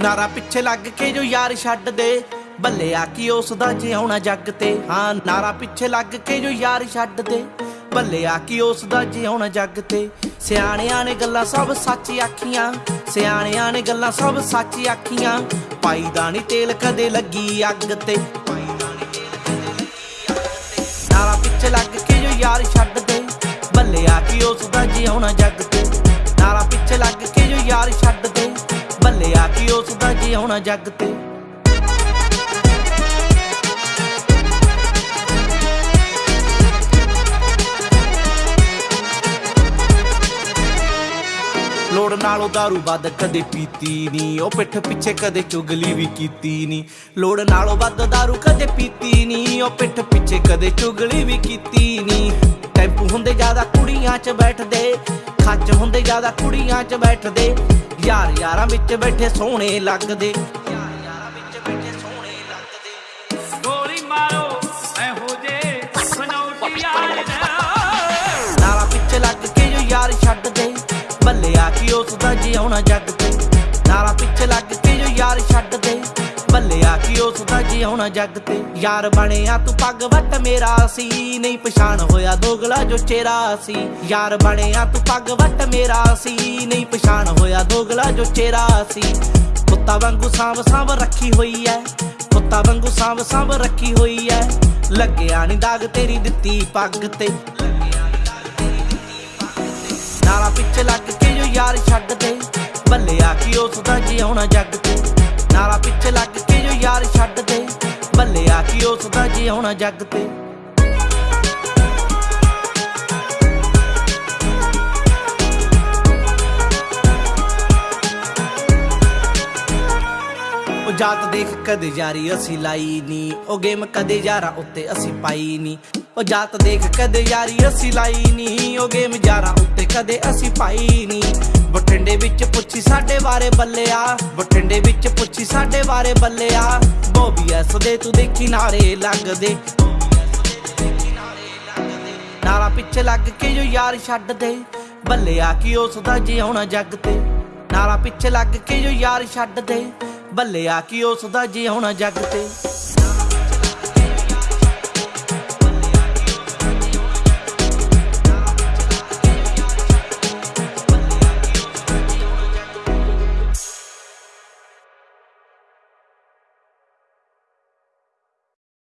ਨਾਰਾ ਪਿੱਛੇ ਲੱਗ ਕੇ ਜੋ ਯਾਰ ਛੱਡ ਦੇ। ਬੱਲਿਆ ਕੀ ਉਸ ਦਾ ਜਿਉਣਾ ਜੱਗ ਤੇ। ਹਾਂ, ਨਾਰਾ ਪਿੱਛੇ ਲੱਗ ਕੇ ਜੋ ਯਾਰ ਛੱਡ ਦੇ। ਬੱਲਿਆ ਕੀ ਉਸ ਦਾ ਜਿਉਣਾ ਜੱਗ ਤੇ। ਸਿਆਣਿਆਂ ਨੇ ਗੱਲਾਂ ਸਭ ਸੱਚ ਆਖੀਆਂ। ਸਿਆਣਿਆਂ ਨੇ ਗੱਲਾਂ ਸਭ ਸੱਚ ਆਖੀਆਂ। ਪਾਈ ਦਾ ਨੀ ਤੇਲ ਕਦੇ ਲੱਗੀ ਅੱਗ ਤੇ। ਨਾਰਾ ਪਿੱਛੇ ਲੱਗ ਕੇ ਜੋ ਯਾਰ ਛੱਡ ਦੇ। ਬੱਲਿਆ ਕੀ ਉਸ ਦਾ ਜਿਉਣਾ ਜੱਗ ਬੱਲਿਆ ਕੀ ਉਸ ਦਾ ਜਿਉਣਾ ਜੱਗ ਤੇ ਲੋੜ ਨਾਲੋਂ दारू ਵੱਧ ਕਦੇ ਪੀਤੀ ਨਹੀਂ ਉਹ ਪਿੱਠ ਪਿੱਛੇ ਕਦੇ ਚੁਗਲੀ ਵੀ ਕੀਤੀ ਨਹੀਂ ਲੋੜ ਨਾਲੋਂ ਵੱਧ दारू ਕਦੇ ਪੀਤੀ ਨਹੀਂ ਉਹ ਪਿੱਠ ਪਿੱਛੇ ਕਦੇ ਚੁਗਲੀ ਵੀ ਕੀਤੀ ਨਹੀਂ ਟੈਂਪੂ ਹੁੰਦੇ ਜ਼ਿਆਦਾ ਕੁੜੀਆਂ 'ਚ ਬੈਠਦੇ ਖੱਚ ਹੁੰਦੇ ਜ਼ਿਆਦਾ ਕੁੜੀਆਂ 'ਚ ਬੈਠਦੇ ਯਾਰ ਯਾਰਾਂ ਵਿੱਚ ਬੈਠੇ ਸੋਹਣੇ ਲੱਗਦੇ। ਯਾਰ ਯਾਰਾਂ ਵਿੱਚ ਬੈਠੇ ਸੋਹਣੇ ਲੱਗਦੇ ਗੋਲੀ ਮਾਰੋ ਇਹੋ ਜੇ ਬਨੌਟੀ ਯਾਰ ਨਾਰਾ ਪਿੱਛੇ ਲੱਗ ਕੇ ਜੋ ਯਾਰ ਛੱਡ ਦੇ ਬੱਲਿਆ ਕੀ ਉਸ ਦਾ ਜਿਉਣਾ ਜੱਗ ਤੇ। ਨਾਰਾ ਪਿੱਛੇ ਲੱਗ ਕੇ ਜੋ ਯਾਰ ਛੱਡ ਦੇ ਬੱਲਿਆ ਕੀ ਜੱਗ ਤੇ ਯਾਰ ਬਣਿਆ ਤੂੰ ਪੱਗ ਵੱਟ ਮੇਰਾ ਸੀ। ਨਹੀਂ ਪਛਾਣ ਹੋਇਆ ਦੋਗਲਾ ਜੋ ਚਿਹਰਾ ਸੀ। ਯਾਰ ਬਣਿਆ ਤੂੰ ਪੱਗ ਵੱਟ ਮੇਰਾ ਸੀ। ਨਹੀਂ ਪਛਾਣ ਹੋਇਆ ਦੋਗਲਾ ਜੋ ਚਿਹਰਾ ਸੀ। ਕੁੱਤਾ ਵਾਂਗੂ ਸਾਂਭ ਸਾਂਭ ਰੱਖੀ ਹੋਈ ਐ। ਕੁੱਤਾ ਵਾਂਗੂ ਸਾਂਭ ਸਾਂਭ ਰੱਖੀ ਹੋਈ ਐ। ਲੱਗਿਆ ਨੀ ਦਾਗ ਤੇਰੀ ਦਿੱਤੀ ਪੱਗ ਤੇ। ਨਾਰਾ ਪਿੱਛੇ ਲੱਗ ਕੇ ਜੋ ਯਾਰ ਛੱਡ ਦੇ। ਬੱਲਿਆ ਕੀ ਉਸ ਦਾ ਜਿਉਣਾ ਜੱਗ ਬੱਲਿਆ ਕੀ ਉਸ ਦਾ ਜਿਉਣਾ ਜੱਗ ਤੇ। ਉਹ ਜਾਤ ਦੇਖ ਕਦੇ ਯਾਰੀ ਅਸੀਂ ਲਾਈ ਨੀ। ਉਹ ਗੇਮ ਕਦੇ ਯਾਰਾਂ ਉੱਤੇ ਅਸੀਂ ਪਾਈ ਨੀ। ਉਹ ਜਾਤ ਦੇਖ ਕਦੇ ਯਾਰੀ ਅਸੀਂ ਲਾਈ ਨੀ। ਉਹ ਗੇਮ ਯਾਰਾਂ ਉੱਤੇ ਕਦੇ ਅਸੀਂ ਪਾਈ ਨੀ। ਬਠਿੰਡੇ ਵਿੱਚ ਪੁੱਛੀ ਸਾਡੇ ਬਾਰੇ ਬੱਲਿਆ। ਬਠਿੰਡੇ ਵਿੱਚ ਪੁੱਛੀ ਸਾਡੇ ਬਾਰੇ ਬੱਲਿਆ। ਬੋਬੀ ਦੇ ਤੂੰ ਦੇਖੀ ਨਾਰੇ ਲੱਗਦੇ। ਨਾਰਾ ਪਿੱਛੇ ਲੱਗ ਕੇ ਜੋ ਯਾਰ ਛੱਡ ਦੇ ਬੱਲੇ ਆ ਕੀ ਉਸ ਦਾ ਜਿਉਣਾ ਜੱਗ ਤੇ। ਨਾਰਾ ਪਿੱਛੇ ਲੱਗ ਕੇ ਜੋ ਯਾਰ ਛੱਡ ਦੇ ਬੱਲੇ ਆ ਕੀ ਉਸ ਦਾ ਜਿਉਣਾ ਜੱਗ ਤੇ।